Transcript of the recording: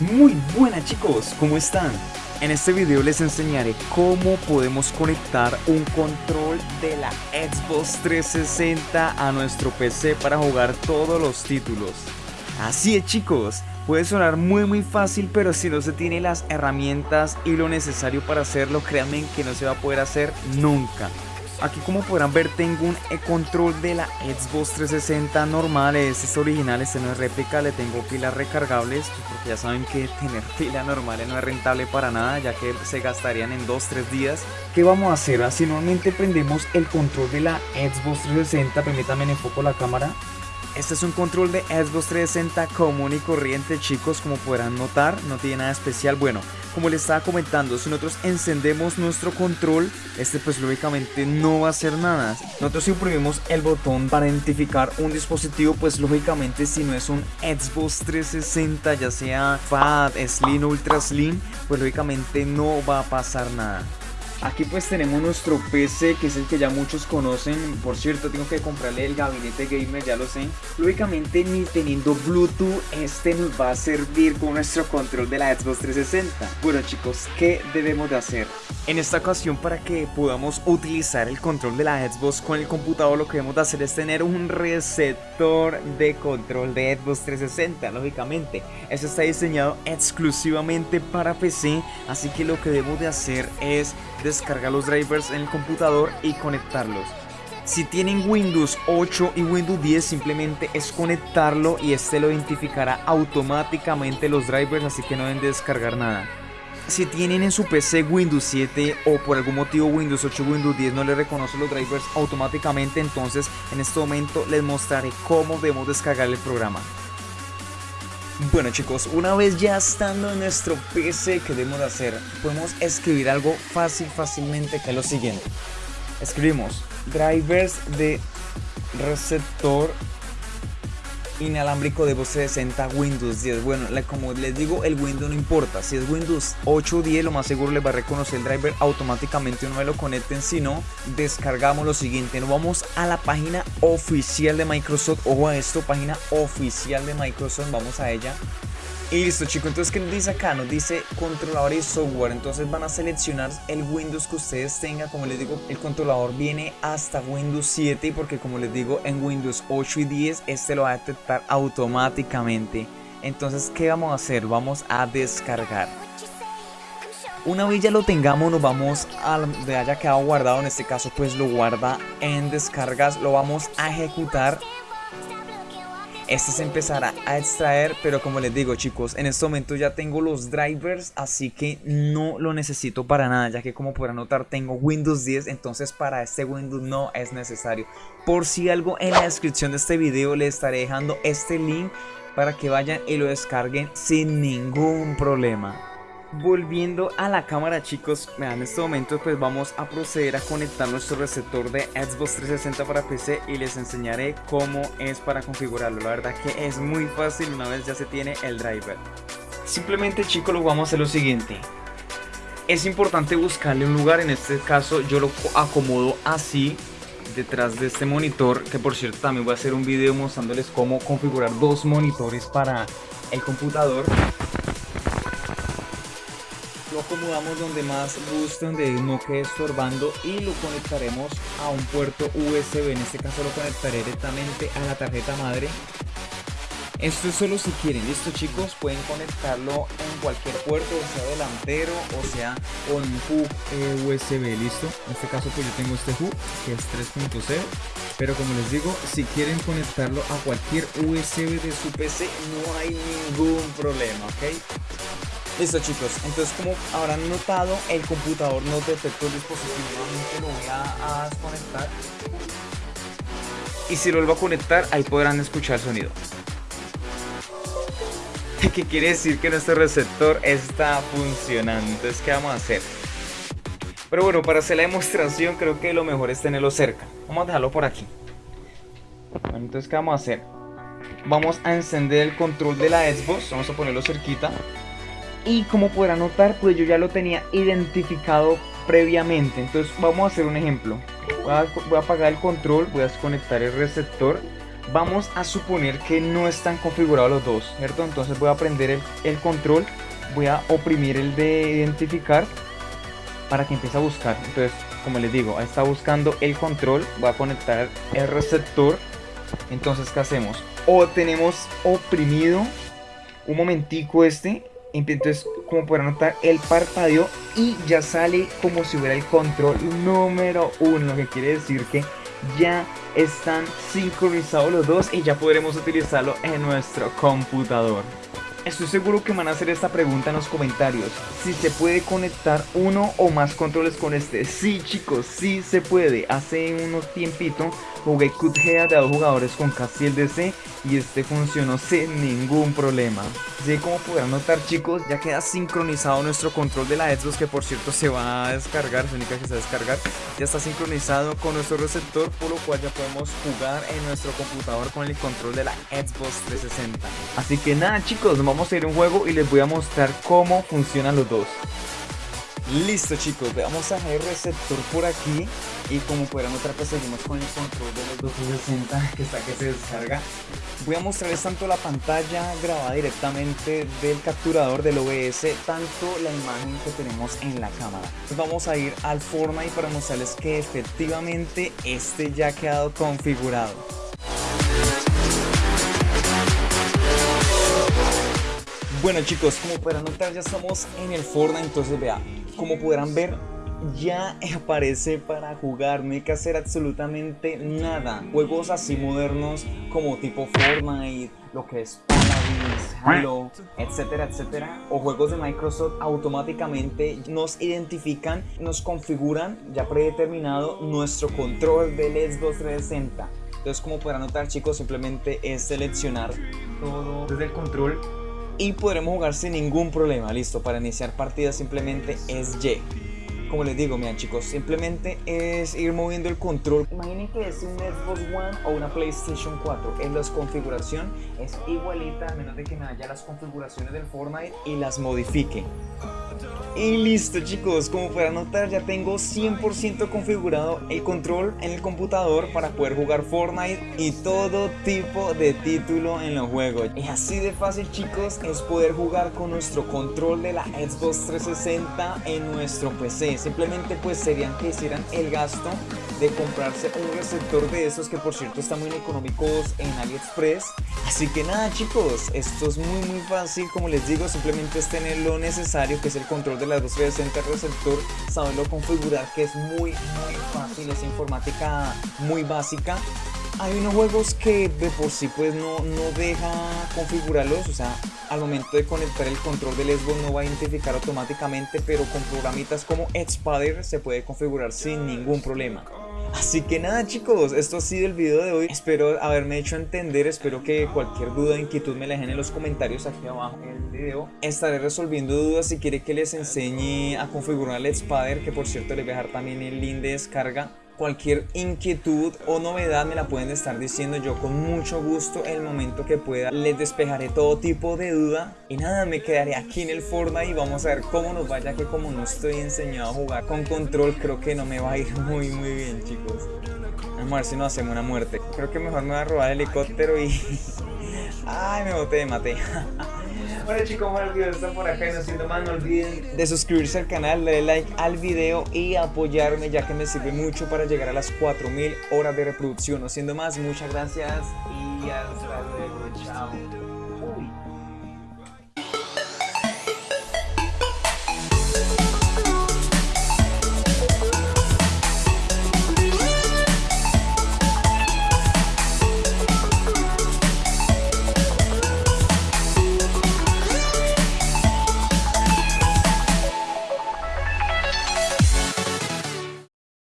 Muy buenas chicos, ¿cómo están? En este video les enseñaré cómo podemos conectar un control de la Xbox 360 a nuestro PC para jugar todos los títulos. Así es chicos, puede sonar muy muy fácil pero si no se tiene las herramientas y lo necesario para hacerlo créanme que no se va a poder hacer nunca. Aquí como podrán ver tengo un control de la Xbox 360 normal, este es original, este no es réplica, le tengo pilas recargables pues, porque ya saben que tener pila normal no es rentable para nada ya que se gastarían en 2-3 días. ¿Qué vamos a hacer? Así normalmente prendemos el control de la Xbox 360, permítanme enfoco la cámara este es un control de Xbox 360 común y corriente chicos como podrán notar, no tiene nada especial. Bueno, como les estaba comentando, si nosotros encendemos nuestro control, este pues lógicamente no va a hacer nada. Nosotros si el botón para identificar un dispositivo, pues lógicamente si no es un Xbox 360, ya sea FAT, Slim, Ultra Slim, pues lógicamente no va a pasar nada. Aquí pues tenemos nuestro PC que es el que ya muchos conocen. Por cierto tengo que comprarle el gabinete gamer ya lo sé. Lógicamente ni teniendo bluetooth este nos va a servir con nuestro control de la Xbox 360 Bueno chicos ¿qué debemos de hacer? En esta ocasión para que podamos utilizar el control de la Xbox con el computador lo que debemos de hacer es tener un receptor de control de Xbox 360 lógicamente. Este está diseñado exclusivamente para PC así que lo que debemos de hacer es descargar los drivers en el computador y conectarlos. Si tienen Windows 8 y Windows 10 simplemente es conectarlo y este lo identificará automáticamente los drivers así que no deben descargar nada. Si tienen en su PC Windows 7 o por algún motivo Windows 8 Windows 10 no le reconoce los drivers automáticamente entonces en este momento les mostraré cómo debemos descargar el programa. Bueno chicos, una vez ya estando en nuestro PC, ¿qué debemos hacer? Podemos escribir algo fácil, fácilmente, que es lo siguiente. Escribimos drivers de receptor inalámbrico de voz 60 Windows 10 bueno como les digo el Windows no importa. Si es Windows 8 o 10 lo más seguro le va a reconocer el driver automáticamente. No me lo conecten si no descargamos lo siguiente. Nos vamos a la página oficial de Microsoft. Ojo a esto página oficial de Microsoft. Vamos a ella y listo chicos, entonces ¿qué nos dice acá? Nos dice controlador y software, entonces van a seleccionar el Windows que ustedes tengan, como les digo, el controlador viene hasta Windows 7 porque como les digo en Windows 8 y 10 este lo va a detectar automáticamente. Entonces ¿qué vamos a hacer? Vamos a descargar. Una vez ya lo tengamos nos vamos a donde haya quedado guardado, en este caso pues lo guarda en descargas, lo vamos a ejecutar este se empezará a extraer, pero como les digo chicos, en este momento ya tengo los drivers, así que no lo necesito para nada, ya que como podrán notar tengo Windows 10, entonces para este Windows no es necesario. Por si algo en la descripción de este video les estaré dejando este link para que vayan y lo descarguen sin ningún problema. Volviendo a la cámara chicos, en este momento pues vamos a proceder a conectar nuestro receptor de Xbox 360 para PC y les enseñaré cómo es para configurarlo. La verdad que es muy fácil una vez ya se tiene el driver. Simplemente chicos lo vamos a hacer lo siguiente. Es importante buscarle un lugar, en este caso yo lo acomodo así detrás de este monitor que por cierto también voy a hacer un video mostrándoles cómo configurar dos monitores para el computador acomodamos donde más guste, donde no quede estorbando y lo conectaremos a un puerto USB, en este caso lo conectaré directamente a la tarjeta madre. Esto es solo si quieren, listo chicos, pueden conectarlo en cualquier puerto, sea delantero o sea con hub eh, USB, listo. En este caso pues yo tengo este hub que es 3.0, pero como les digo, si quieren conectarlo a cualquier USB de su PC no hay ningún problema, ¿ok? Listo chicos, entonces como habrán notado el computador no detectó el dispositivo, nuevamente lo voy a, desconectar. Y si lo vuelvo a conectar ahí podrán escuchar el sonido. ¿Qué quiere decir que nuestro receptor está funcionando? Entonces ¿qué vamos a hacer? Pero bueno, para hacer la demostración creo que lo mejor es tenerlo cerca. Vamos a dejarlo por aquí. Entonces ¿qué vamos a hacer? Vamos a encender el control de la Xbox. Vamos a ponerlo cerquita y como podrán notar pues yo ya lo tenía identificado previamente entonces vamos a hacer un ejemplo voy a, apagar el control voy a desconectar el receptor vamos a suponer que no están configurados los dos, ¿cierto? Entonces voy a prender el, el control, voy a oprimir el de identificar para que empiece a buscar. Entonces, como les digo, ahí está buscando el control, voy a conectar el receptor. Entonces, ¿qué hacemos? O tenemos oprimido un momentico este entonces como podrán notar el parpadeo y ya sale como si hubiera el control número uno lo que quiere decir que ya están sincronizados los dos y ya podremos utilizarlo en nuestro computador Estoy seguro que van a hacer esta pregunta en los comentarios. Si se puede conectar uno o más controles con este. Sí chicos, sí se puede. Hace unos tiempito jugué Cuthead de dos jugadores con casi el DC y este funcionó sin ningún problema. Así como podrán notar chicos, ya queda sincronizado nuestro control de la Xbox que por cierto se va a descargar, se única que se va a descargar. Ya está sincronizado con nuestro receptor por lo cual ya podemos jugar en nuestro computador con el control de la Xbox 360. Así que nada chicos, vamos a ir a un juego y les voy a mostrar cómo funcionan los dos. Listo chicos, vamos a el receptor por aquí y como podrán notar pues seguimos con el control de los 260 que está que se descarga. Voy a mostrarles tanto la pantalla grabada directamente del capturador del OBS, tanto la imagen que tenemos en la cámara. vamos a ir al Fortnite para mostrarles que efectivamente este ya ha quedado configurado. Bueno chicos, como podrán notar ya estamos en el Fortnite, entonces vea, como podrán ver ya aparece para jugar, no hay que hacer absolutamente nada. Juegos así modernos como tipo Fortnite, lo que es Paladins, Halo, etcétera, etcétera, o juegos de Microsoft automáticamente nos identifican, nos configuran ya predeterminado nuestro control del Xbox 360. Entonces como podrán notar chicos, simplemente es seleccionar todo desde el control y podremos jugar sin ningún problema. Listo, para iniciar partida simplemente es Y. Como les digo, miren chicos, simplemente es ir moviendo el control. Imaginen que es un Xbox One o una PlayStation 4. En la configuración es igualita, a menos de que me haya las configuraciones del Fortnite y las modifique. Y listo chicos, como podrán notar ya tengo 100% configurado el control en el computador para poder jugar Fortnite y todo tipo de título en los juegos. Y así de fácil chicos es poder jugar con nuestro control de la Xbox 360 en nuestro PC. Simplemente pues serían que hicieran el gasto de comprarse un receptor de esos que por cierto están muy económicos en AliExpress. Así que nada chicos, esto es muy muy fácil como les digo, simplemente es tener lo necesario que es el control de la 260 receptor, saberlo configurar que es muy muy fácil, es informática muy básica hay unos juegos que de por sí pues no, no deja configurarlos, o sea, al momento de conectar el control del Xbox no va a identificar automáticamente, pero con programitas como Xpader se puede configurar sin ningún problema. Así que nada chicos, esto ha sido el video de hoy, espero haberme hecho entender, espero que cualquier duda o inquietud me la dejen en los comentarios aquí abajo en el video. Estaré resolviendo dudas si quiere que les enseñe a configurar el Xpader, que por cierto les voy a dejar también el link de descarga cualquier inquietud o novedad me la pueden estar diciendo yo con mucho gusto el momento que pueda les despejaré todo tipo de duda. Y nada me quedaré aquí en el Fortnite y vamos a ver cómo nos vaya que como no estoy enseñado a jugar con control creo que no me va a ir muy muy bien chicos. Vamos a ver si no hacemos una muerte. Creo que mejor me voy a robar el helicóptero y ay me boté de mate Bueno chicos, bueno el está por acá y no siendo más, no olviden de suscribirse al canal, darle like al video y apoyarme ya que me sirve mucho para llegar a las 4000 horas de reproducción. No siendo más, muchas gracias y hasta